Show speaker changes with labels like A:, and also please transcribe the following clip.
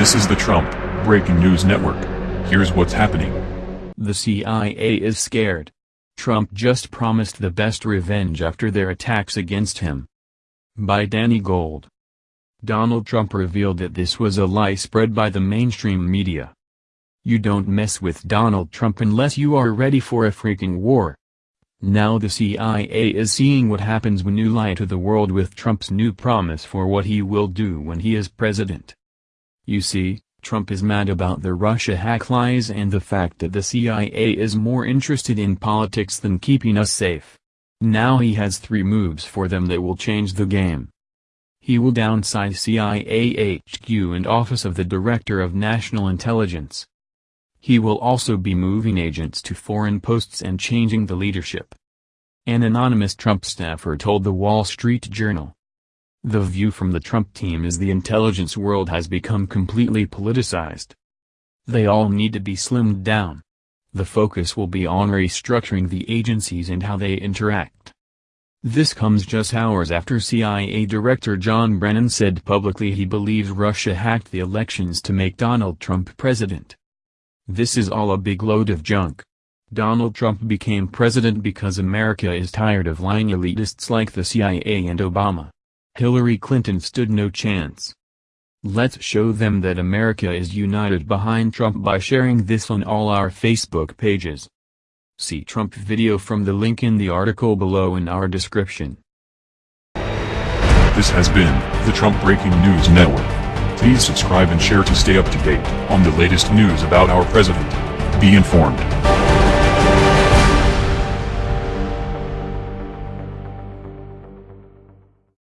A: This is the Trump Breaking News Network. Here's what's happening.
B: The CIA is scared. Trump just promised the best revenge after their attacks against him. By Danny Gold. Donald Trump revealed that this was a lie spread by the mainstream media. You don't mess with Donald Trump unless you are ready for a freaking war. Now the CIA is seeing what happens when you lie to the world with Trump's new promise for what he will do when he is president. You see, Trump is mad about the Russia hack lies and the fact that the CIA is more interested in politics than keeping us safe. Now he has three moves for them that will change the game. He will downsize CIA HQ and Office of the Director of National Intelligence. He will also be moving agents to foreign posts and changing the leadership. An anonymous Trump staffer told the Wall Street Journal. The view from the Trump team is the intelligence world has become completely politicized. They all need to be slimmed down. The focus will be on restructuring the agencies and how they interact. This comes just hours after CIA Director John Brennan said publicly he believes Russia hacked the elections to make Donald Trump president. This is all a big load of junk. Donald Trump became president because America is tired of lying elitists like the CIA and Obama. Hillary Clinton stood no chance. Let's show them that America is united behind Trump by sharing this on all our Facebook pages. See Trump video from the link in the article below in our description.
A: This has been the Trump Breaking News Network. Please subscribe and share to stay up to date on the latest news about our president. Be informed.